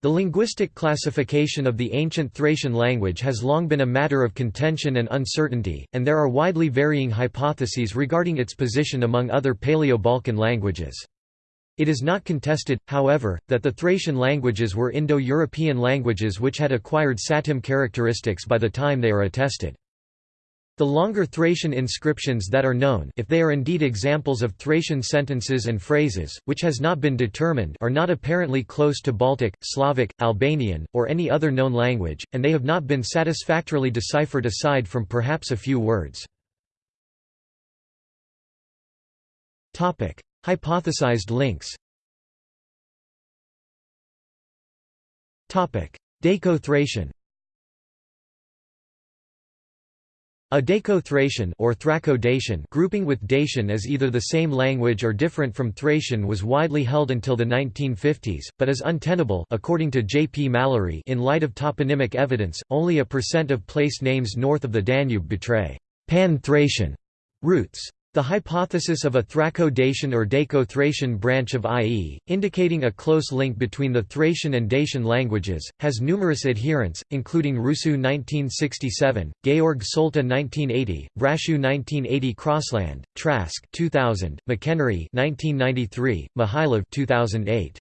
The linguistic classification of the ancient Thracian language has long been a matter of contention and uncertainty, and there are widely varying hypotheses regarding its position among other Paleo-Balkan languages. It is not contested, however, that the Thracian languages were Indo-European languages which had acquired Satem characteristics by the time they are attested. The longer Thracian inscriptions that are known if they are indeed examples of Thracian sentences and phrases, which has not been determined are not apparently close to Baltic, Slavic, Albanian, or any other known language, and they have not been satisfactorily deciphered aside from perhaps a few words. Hypothesized links Daco-Thracian A Daco-Thracian or Thraco-Dacian grouping with Dacian as either the same language or different from Thracian was widely held until the 1950s, but is untenable according to J. P. Mallory in light of toponymic evidence, only a percent of place names north of the Danube betray «pan-Thracian» roots. The hypothesis of a Thraco-Dacian or Daco-Thracian branch of IE, indicating a close link between the Thracian and Dacian languages, has numerous adherents, including Rusu 1967, Georg Solta 1980, Brashew 1980 Crossland, Trask 2000, McHenry 1993, Mihailov 2008.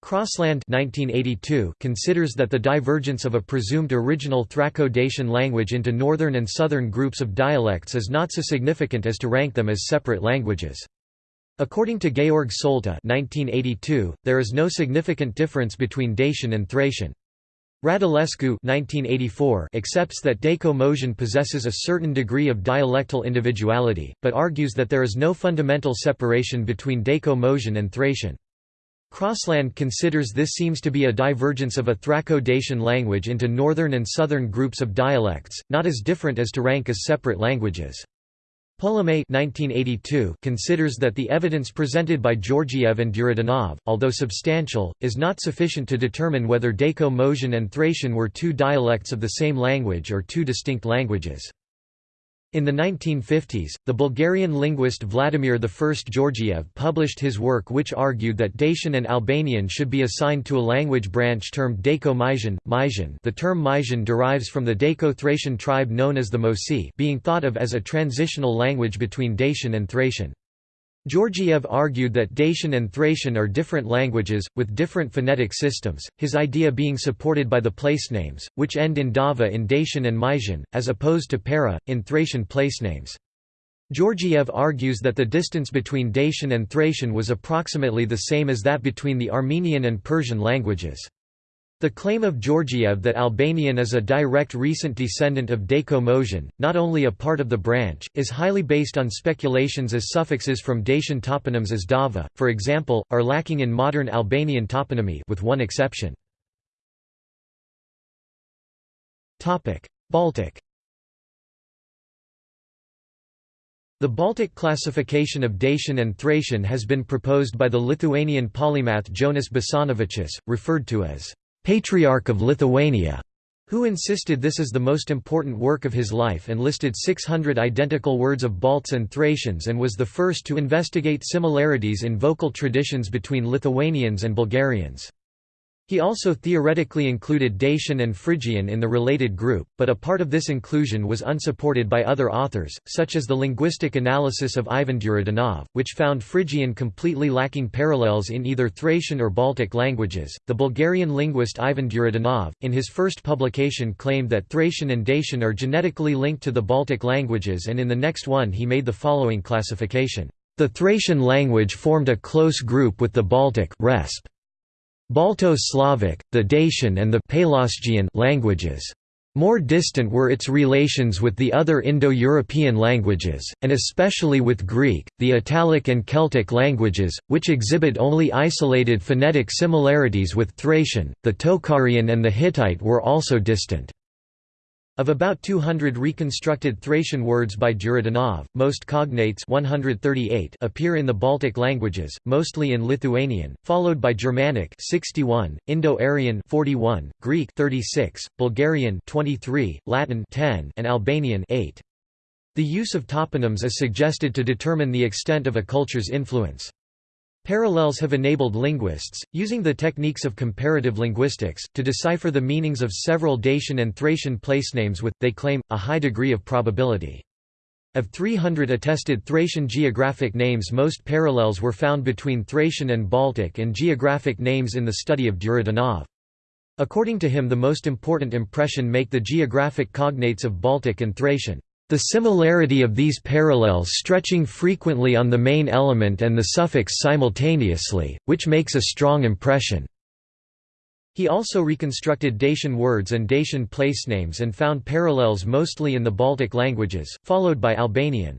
Crossland 1982 considers that the divergence of a presumed original Thraco-Dacian language into northern and southern groups of dialects is not so significant as to rank them as separate languages. According to Georg Solta 1982, there is no significant difference between Dacian and Thracian. Radulescu 1984 accepts that Daco-Moesian possesses a certain degree of dialectal individuality, but argues that there is no fundamental separation between Daco-Moesian and Thracian. Crossland considers this seems to be a divergence of a Thraco-Dacian language into northern and southern groups of dialects, not as different as to rank as separate languages. Polomé considers that the evidence presented by Georgiev and Duridanov, although substantial, is not sufficient to determine whether Daco-Moesian and Thracian were two dialects of the same language or two distinct languages. In the 1950s, the Bulgarian linguist Vladimir I Georgiev published his work which argued that Dacian and Albanian should be assigned to a language branch termed Daco-Moesian The term Moesian derives from the Daco-Thracian tribe known as the Moesi being thought of as a transitional language between Dacian and Thracian. Georgiev argued that Dacian and Thracian are different languages, with different phonetic systems, his idea being supported by the placenames, which end in dava in Dacian and Moesian, as opposed to para, in Thracian placenames. Georgiev argues that the distance between Dacian and Thracian was approximately the same as that between the Armenian and Persian languages. The claim of Georgiev that Albanian is a direct recent descendant of Daco-Moesian, not only a part of the branch, is highly based on speculations as suffixes from Dacian toponyms as Dava, for example, are lacking in modern Albanian toponymy with one exception. Baltic The Baltic classification of Dacian and Thracian has been proposed by the Lithuanian polymath Jonas Basanavičius, referred to as Patriarch of Lithuania, who insisted this is the most important work of his life and listed 600 identical words of Balts and Thracians and was the first to investigate similarities in vocal traditions between Lithuanians and Bulgarians. He also theoretically included Dacian and Phrygian in the related group, but a part of this inclusion was unsupported by other authors, such as the linguistic analysis of Ivan Duridanov, which found Phrygian completely lacking parallels in either Thracian or Baltic languages. The Bulgarian linguist Ivan Duridanov, in his first publication, claimed that Thracian and Dacian are genetically linked to the Baltic languages, and in the next one he made the following classification. The Thracian language formed a close group with the Baltic resp. Balto-Slavic, the Dacian and the Pelasgian languages. More distant were its relations with the other Indo-European languages, and especially with Greek, the Italic and Celtic languages, which exhibit only isolated phonetic similarities with Thracian, the Tocharian and the Hittite were also distant. Of about 200 reconstructed Thracian words by Duridanov, most cognates 138 appear in the Baltic languages, mostly in Lithuanian, followed by Germanic 61, Indo-Aryan 41, Greek 36, Bulgarian 23, Latin 10, and Albanian 8. The use of toponyms is suggested to determine the extent of a culture's influence. Parallels have enabled linguists, using the techniques of comparative linguistics, to decipher the meanings of several Dacian and Thracian placenames with, they claim, a high degree of probability. Of 300 attested Thracian geographic names most parallels were found between Thracian and Baltic and geographic names in the study of Duridanov. According to him the most important impression make the geographic cognates of Baltic and Thracian. The similarity of these parallels stretching frequently on the main element and the suffix simultaneously, which makes a strong impression. He also reconstructed Dacian words and Dacian placenames and found parallels mostly in the Baltic languages, followed by Albanian.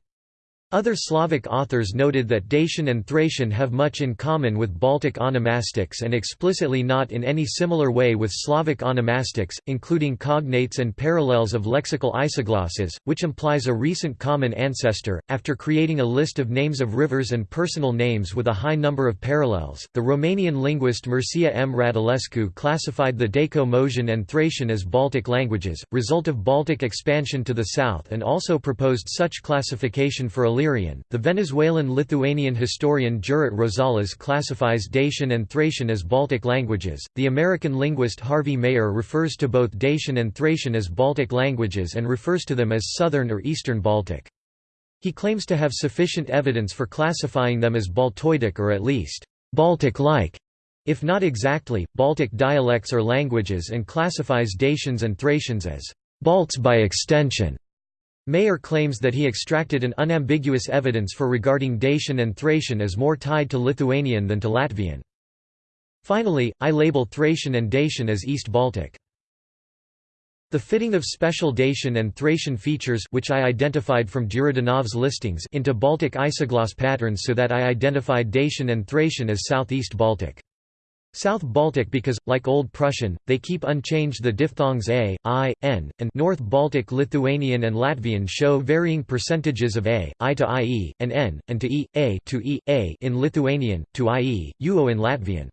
Other Slavic authors noted that Dacian and Thracian have much in common with Baltic onomastics and explicitly not in any similar way with Slavic onomastics, including cognates and parallels of lexical isoglosses, which implies a recent common ancestor. After creating a list of names of rivers and personal names with a high number of parallels, the Romanian linguist Mircea M. Radulescu classified the Daco-Moesian and Thracian as Baltic languages, result of Baltic expansion to the south and also proposed such classification for Illyrian. The Venezuelan-Lithuanian historian Jurate Rosales classifies Dacian and Thracian as Baltic languages. The American linguist Harvey Mayer refers to both Dacian and Thracian as Baltic languages and refers to them as Southern or Eastern Baltic. He claims to have sufficient evidence for classifying them as Baltoidic or at least Baltic-like, if not exactly, Baltic dialects or languages and classifies Dacians and Thracians as Balts by extension. Mayer claims that he extracted an unambiguous evidence for regarding Dacian and Thracian as more tied to Lithuanian than to Latvian. Finally, I label Thracian and Dacian as East Baltic. The fitting of special Dacian and Thracian features which I identified from Duridanov's listings into Baltic isogloss patterns so that I identified Dacian and Thracian as Southeast Baltic. South Baltic because, like Old Prussian, they keep unchanged the diphthongs a, i, n, and North Baltic Lithuanian and Latvian show varying percentages of a, i to ie, and n, and to e, a to e, a in Lithuanian, to ie, uo in Latvian.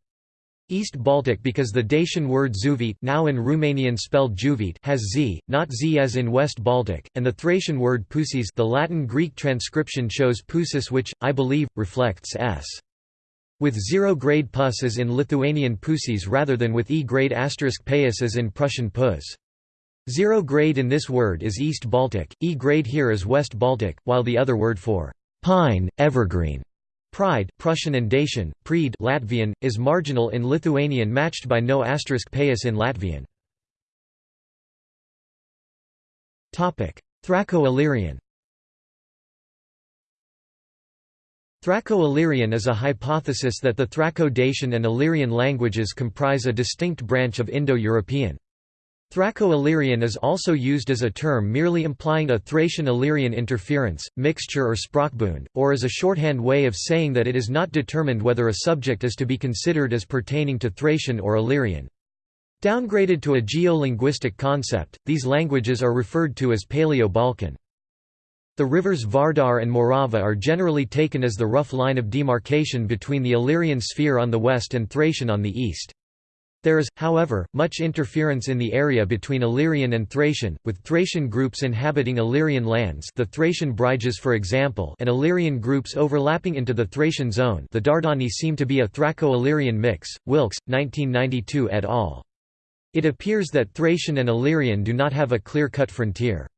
East Baltic because the Dacian word zuvit now in Romanian spelled juvit has z, not z as in West Baltic, and the Thracian word pusis the Latin-Greek transcription shows pusis which, I believe, reflects s with zero-grade pus as in Lithuanian pusis rather than with E-grade asterisk payas as in Prussian pus. Zero grade in this word is East Baltic, E grade here is West Baltic, while the other word for pine, evergreen, pride Prussian and Dacian, Preed Latvian, is marginal in Lithuanian matched by no asterisk payas in Latvian. Thraco-Illyrian Thraco-Illyrian is a hypothesis that the Thraco-Dacian and Illyrian languages comprise a distinct branch of Indo-European. Thraco-Illyrian is also used as a term merely implying a Thracian-Illyrian interference, mixture or sprachbund, or as a shorthand way of saying that it is not determined whether a subject is to be considered as pertaining to Thracian or Illyrian. Downgraded to a geolinguistic concept, these languages are referred to as Paleo-Balkan. The rivers Vardar and Morava are generally taken as the rough line of demarcation between the Illyrian sphere on the west and Thracian on the east. There is, however, much interference in the area between Illyrian and Thracian, with Thracian groups inhabiting Illyrian lands the Thracian Briges for example and Illyrian groups overlapping into the Thracian zone the Dardani seem to be a Thraco-Illyrian mix, Wilkes, 1992 et al. It appears that Thracian and Illyrian do not have a clear-cut frontier.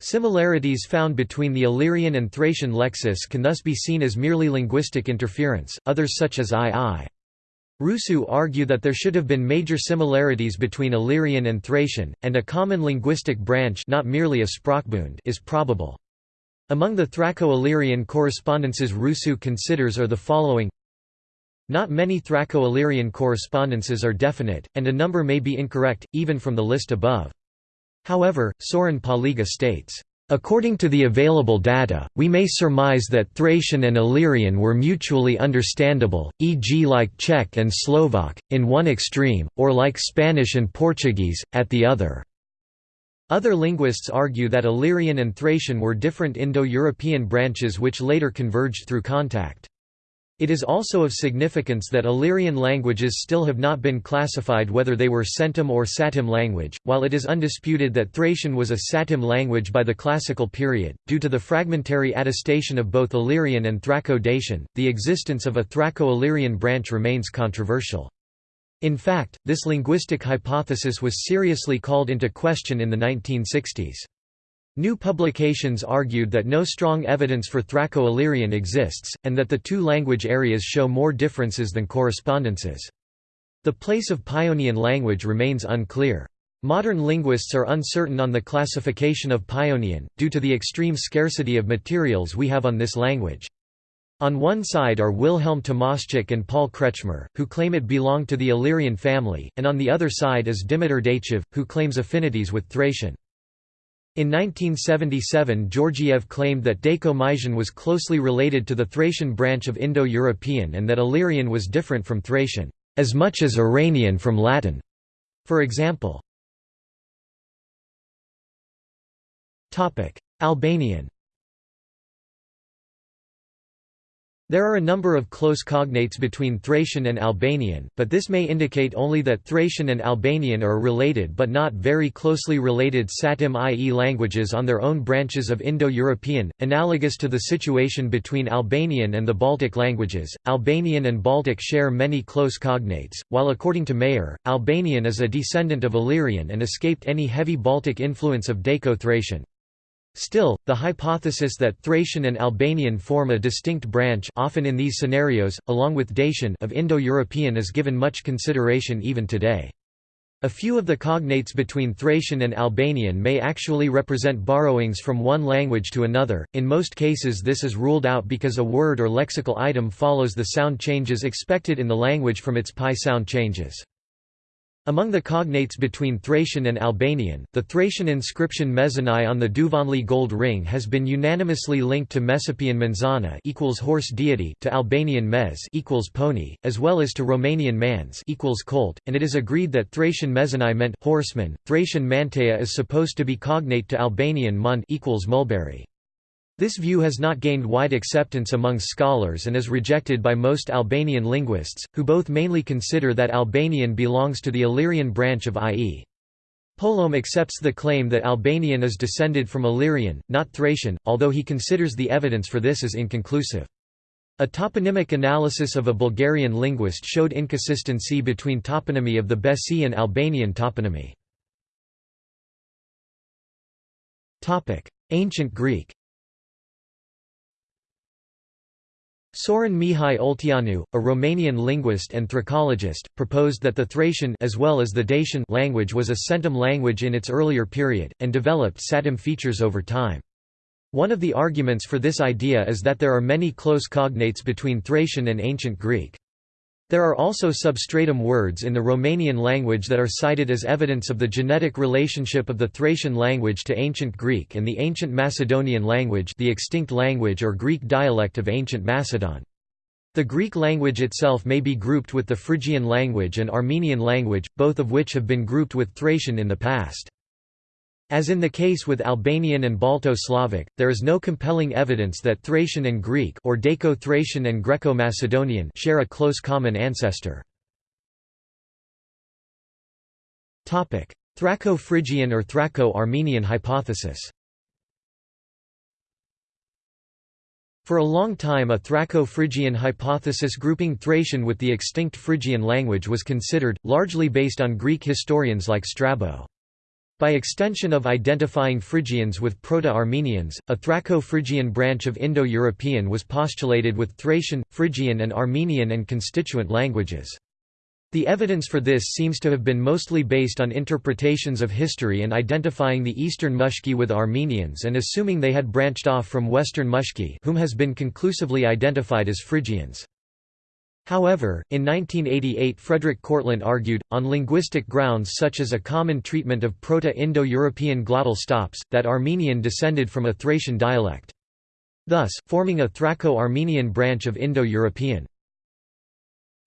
Similarities found between the Illyrian and Thracian lexis can thus be seen as merely linguistic interference, others such as II. Rusu argue that there should have been major similarities between Illyrian and Thracian, and a common linguistic branch not merely a Sprachbund is probable. Among the Thraco-Illyrian correspondences Rusu considers are the following Not many Thraco-Illyrian correspondences are definite, and a number may be incorrect, even from the list above. However, Sorin Paliga states, According to the available data, we may surmise that Thracian and Illyrian were mutually understandable, e.g. like Czech and Slovak, in one extreme, or like Spanish and Portuguese, at the other. Other linguists argue that Illyrian and Thracian were different Indo-European branches which later converged through contact. It is also of significance that Illyrian languages still have not been classified whether they were Centum or Satem language, while it is undisputed that Thracian was a Satem language by the Classical period. Due to the fragmentary attestation of both Illyrian and Thraco-Dacian, the existence of a Thraco-Illyrian branch remains controversial. In fact, this linguistic hypothesis was seriously called into question in the 1960s. New publications argued that no strong evidence for Thraco-Illyrian exists, and that the two language areas show more differences than correspondences. The place of Paeonian language remains unclear. Modern linguists are uncertain on the classification of Paeonian, due to the extreme scarcity of materials we have on this language. On one side are Wilhelm Tomaschek and Paul Kretschmer, who claim it belonged to the Illyrian family, and on the other side is Dimitar Dechev, who claims affinities with Thracian. In 1977 Georgiev claimed that Daco-Moesian was closely related to the Thracian branch of Indo-European and that Illyrian was different from Thracian, as much as Iranian from Latin. For example. Albanian There are a number of close cognates between Thracian and Albanian, but this may indicate only that Thracian and Albanian are related but not very closely related Satem i.e. languages on their own branches of Indo-European, analogous to the situation between Albanian and the Baltic languages. Albanian and Baltic share many close cognates, while according to Mayer, Albanian is a descendant of Illyrian and escaped any heavy Baltic influence of Daco-Thracian. Still, the hypothesis that Thracian and Albanian form a distinct branch often in these scenarios, along with Dacian of Indo-European is given much consideration even today. A few of the cognates between Thracian and Albanian may actually represent borrowings from one language to another, in most cases this is ruled out because a word or lexical item follows the sound changes expected in the language from its PIE sound changes. Among the cognates between Thracian and Albanian, the Thracian inscription Mezanai on the Duvanli gold ring has been unanimously linked to Messapian Manzana equals horse deity to Albanian Mez equals pony, as well as to Romanian Mans equals colt, and it is agreed that Thracian Mezanai meant horseman. Thracian Mantea is supposed to be cognate to Albanian Mund equals mulberry. This view has not gained wide acceptance among scholars and is rejected by most Albanian linguists, who both mainly consider that Albanian belongs to the Illyrian branch of IE. Polomé accepts the claim that Albanian is descended from Illyrian, not Thracian, although he considers the evidence for this as inconclusive. A toponymic analysis of a Bulgarian linguist showed inconsistency between toponymy of the Besi and Albanian toponymy. Ancient Greek Sorin Mihai Olteanu, a Romanian linguist and thracologist, proposed that the Thracian as well as the Dacian language was a centum language in its earlier period, and developed satem features over time. One of the arguments for this idea is that there are many close cognates between Thracian and Ancient Greek. There are also substratum words in the Romanian language that are cited as evidence of the genetic relationship of the Thracian language to Ancient Greek and the Ancient Macedonian language the extinct language or Greek dialect of Ancient Macedon. The Greek language itself may be grouped with the Phrygian language and Armenian language, both of which have been grouped with Thracian in the past. As in the case with Albanian and Balto-Slavic, there is no compelling evidence that Thracian and Greek or Daco-Thracian and Greco-Macedonian share a close common ancestor. Topic: Thraco-Phrygian or Thraco-Armenian hypothesis For a long time a Thraco-Phrygian hypothesis grouping Thracian with the extinct Phrygian language was considered, largely based on Greek historians like Strabo. By extension of identifying Phrygians with Proto-Armenians, a Thraco-Phrygian branch of Indo-European was postulated with Thracian, Phrygian and Armenian and constituent languages. The evidence for this seems to have been mostly based on interpretations of history and identifying the Eastern Mushki with Armenians and assuming they had branched off from Western Mushki whom has been conclusively identified as Phrygians. However, in 1988 Frederik Kortlandt argued, on linguistic grounds such as a common treatment of Proto-Indo-European glottal stops, that Armenian descended from a Thracian dialect. Thus, forming a Thraco-Armenian branch of Indo-European.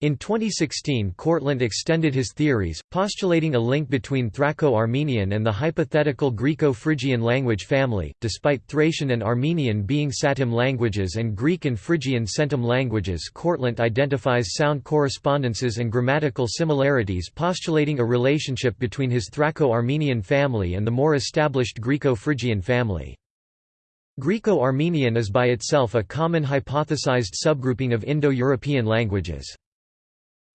In 2016 Kortlandt extended his theories, postulating a link between Thraco-Armenian and the hypothetical Greco-Phrygian language family, despite Thracian and Armenian being Satem languages and Greek and Phrygian Centum languages Kortlandt identifies sound correspondences and grammatical similarities postulating a relationship between his Thraco-Armenian family and the more established Greco-Phrygian family. Greco-Armenian is by itself a common hypothesized subgrouping of Indo-European languages.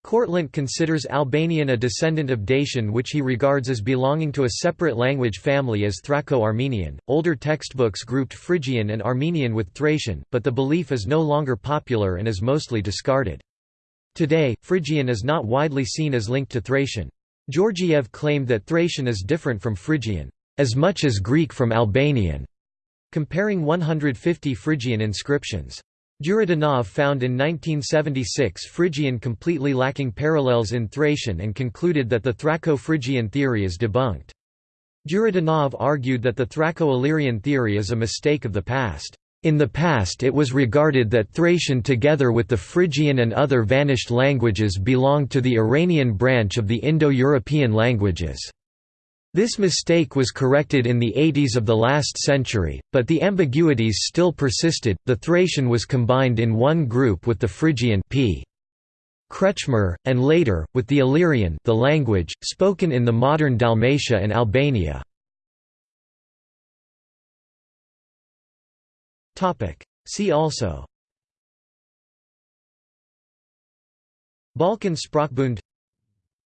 Kortlandt considers Albanian a descendant of Dacian which he regards as belonging to a separate language family as Thraco-Armenian. Older textbooks grouped Phrygian and Armenian with Thracian, but the belief is no longer popular and is mostly discarded. Today, Phrygian is not widely seen as linked to Thracian. Georgiev claimed that Thracian is different from Phrygian, as much as Greek from Albanian, comparing 150 Phrygian inscriptions. Duridanov found in 1976 Phrygian completely lacking parallels in Thracian and concluded that the Thraco-Phrygian theory is debunked. Duridanov argued that the Thraco-Illyrian theory is a mistake of the past. In the past it was regarded that Thracian together with the Phrygian and other vanished languages belonged to the Iranian branch of the Indo-European languages. This mistake was corrected in the 80s of the last century, but the ambiguities still persisted. The Thracian was combined in one group with the Phrygian p. Kretschmer, and later, with the Illyrian the language, spoken in the modern Dalmatia and Albania. See also Balkan Sprachbund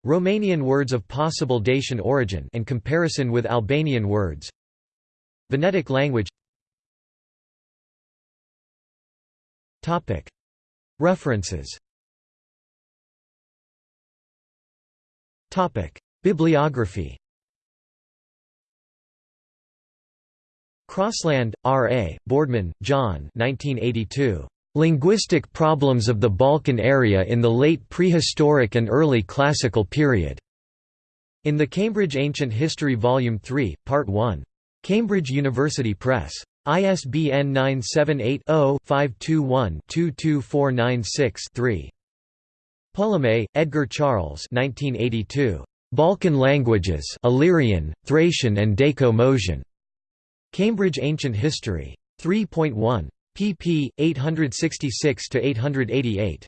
Romanian words of possible Dacian origin and comparison with Albanian words Venetic language References Bibliography Crossland, R. A., Boardman, John 1982. Linguistic problems of the Balkan area in the late prehistoric and early classical period. In the Cambridge Ancient History Volume 3, Part 1. Cambridge University Press. ISBN 978-0-521-22496-3. Polomé, Edgar Charles 1982. Balkan Languages Illyrian, Thracian and Daco-Moesian. Cambridge Ancient History. 3.1 pp. 866–888.